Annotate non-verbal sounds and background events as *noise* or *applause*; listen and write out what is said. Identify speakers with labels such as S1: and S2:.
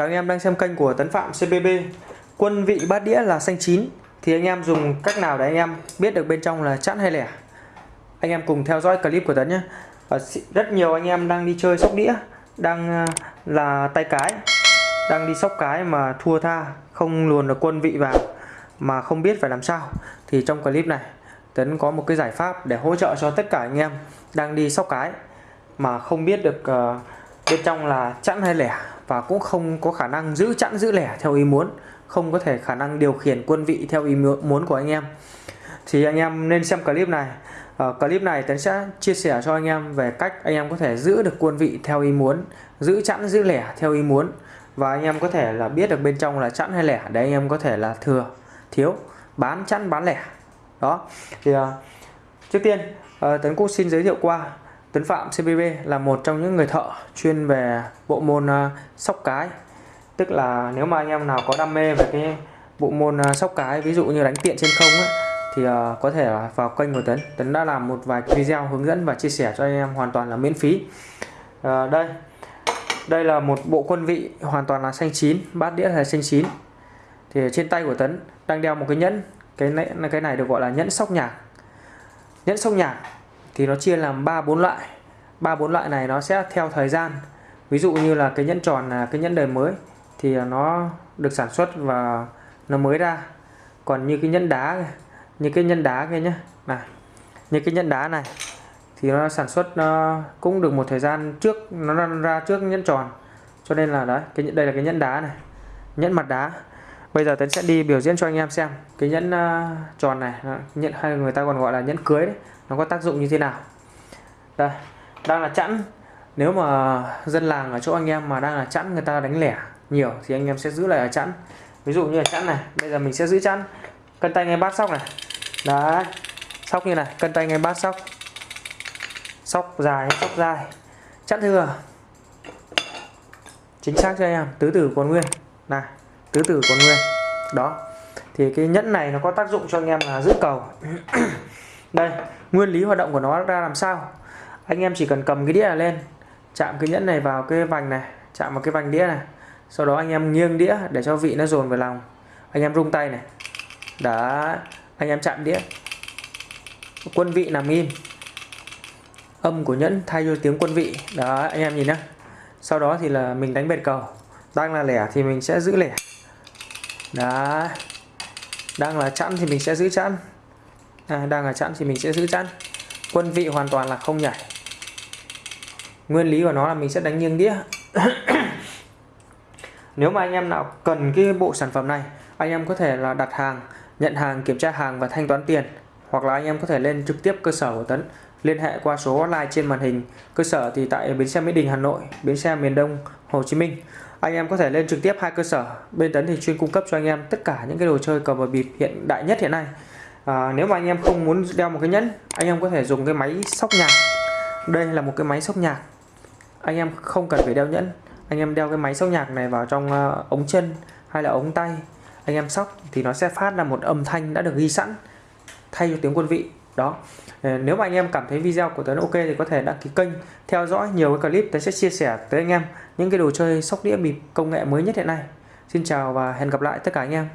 S1: Chào anh em đang xem kênh của Tấn Phạm CBB Quân vị bát đĩa là xanh chín. Thì anh em dùng cách nào để anh em biết được bên trong là chẵn hay lẻ? Anh em cùng theo dõi clip của Tấn nhé. Rất nhiều anh em đang đi chơi sóc đĩa, Đang à, là tay cái, Đang đi sóc cái mà thua tha, Không luồn được quân vị vào, Mà không biết phải làm sao. Thì trong clip này, Tấn có một cái giải pháp để hỗ trợ cho tất cả anh em Đang đi sóc cái Mà không biết được à, bên trong là chẵn hay lẻ và cũng không có khả năng giữ chẵn giữ lẻ theo ý muốn không có thể khả năng điều khiển quân vị theo ý muốn của anh em. Thì anh em nên xem clip này. Ở clip này Tấn sẽ chia sẻ cho anh em về cách anh em có thể giữ được quân vị theo ý muốn giữ chẵn giữ lẻ theo ý muốn. Và anh em có thể là biết được bên trong là chẵn hay lẻ để anh em có thể là thừa thiếu bán chẵn bán lẻ. Đó thì uh, trước tiên uh, Tấn cũng xin giới thiệu qua Tuấn Phạm CBB là một trong những người thợ chuyên về bộ môn uh, sóc cái. Tức là nếu mà anh em nào có đam mê về cái bộ môn uh, sóc cái ví dụ như đánh tiện trên không ấy, thì uh, có thể vào kênh của Tấn. Tấn đã làm một vài video hướng dẫn và chia sẻ cho anh em hoàn toàn là miễn phí. Uh, đây. Đây là một bộ quân vị hoàn toàn là xanh chín bát đĩa là xanh chín. Thì trên tay của Tấn đang đeo một cái nhẫn. Cái này cái này được gọi là nhẫn sóc nhạc. Nhẫn sóc nhạc thì nó chia làm ba, bốn loại. Ba, bốn loại này nó sẽ theo thời gian. Ví dụ như là cái nhẫn tròn là cái nhẫn đời mới thì nó được sản xuất và nó mới ra. Còn như cái nhẫn đá, như cái nhẫn đá kia nhé này, như cái nhẫn đá này thì nó sản xuất, nó cũng được một thời gian trước, nó ra trước nhẫn tròn. Cho nên là đấy, cái đây là cái nhẫn đá này, nhẫn mặt đá bây giờ tấn sẽ đi biểu diễn cho anh em xem. Cái nhẫn ờ, tròn này nhẫn hay người ta còn gọi là nhẫn cưới đấy, nó có tác dụng như thế nào. Đây, đang là chẵn. Nếu mà dân làng ở chỗ anh em mà đang là chẵn, người ta đánh lẻ nhiều thì anh em sẽ giữ lại ở chẵn. Ví dụ như là chẵn này, bây giờ mình sẽ giữ chẵn. Cân tay ngay bát sóc này. Đấy, sóc như này, cân tay ngay bát sóc. Sóc dài sóc dài chẵn thừa. Chính xác cho anh em, tứ tử còn nguyên. Này tứ tử còn nguyên. Đó. Thì cái nhẫn này nó có tác dụng cho anh em là giữ cầu. *clears throat* Đây, nguyên lý hoạt động của nó ra làm sao? Anh em chỉ cần cầm cái đĩa này lên, chạm cái nhẫn này vào cái vành này, chạm vào cái vành đĩa này. Sau đó anh em nghiêng đĩa để cho vị nó dồn vào lòng. Anh em rung tay này. Đó anh em chạm đĩa. Quân vị nằm im. Âm của nhẫn thay cho tiếng quân vị. Đó, anh em nhìn nhá. Sau đó thì là mình đánh bệt cầu. Đang là lẻ thì mình sẽ giữ lẻ đó đang là chẵn thì mình sẽ giữ chẵn. À, đang là chẵn thì mình sẽ giữ chẵn. Quân vị hoàn toàn là không nhảy. Nguyên lý của nó là mình sẽ đánh nghiêng đĩa. *coughs* Nếu mà anh em nào cần cái bộ sản phẩm này anh em có thể là đặt hàng nhận hàng kiểm tra hàng và thanh toán tiền. Hoặc là anh em có thể lên trực tiếp cơ sở của Tấn. Liên hệ qua số online trên màn hình. Cơ sở thì tại bến xe Mỹ Đình Hà Nội bến xe miền Đông Hồ Chí Minh anh em có thể lên trực tiếp hai cơ sở. Bên Tấn thì chuyên cung cấp cho anh em tất cả những cái đồ chơi cờ và bịp hiện đại nhất hiện nay. À, nếu mà anh em không muốn đeo một cái nhẫn anh em có thể dùng cái máy sóc nhạc. Đây là một cái máy sóc nhạc. Anh em không cần phải đeo nhẫn. Anh em đeo cái máy sóc nhạc này vào trong uh, ống chân hay là ống tay. Anh em sóc thì nó sẽ phát ra một âm thanh đã được ghi sẵn thay cho tiếng quân vị đó. Ờ, nếu mà anh em cảm thấy video của Tuấn ok thì có thể đăng ký kênh, theo dõi nhiều cái clip Tuấn sẽ chia sẻ tới anh em, những cái đồ chơi sóc đĩa bịp công nghệ mới nhất hiện nay. Xin chào và hẹn gặp lại tất cả anh em.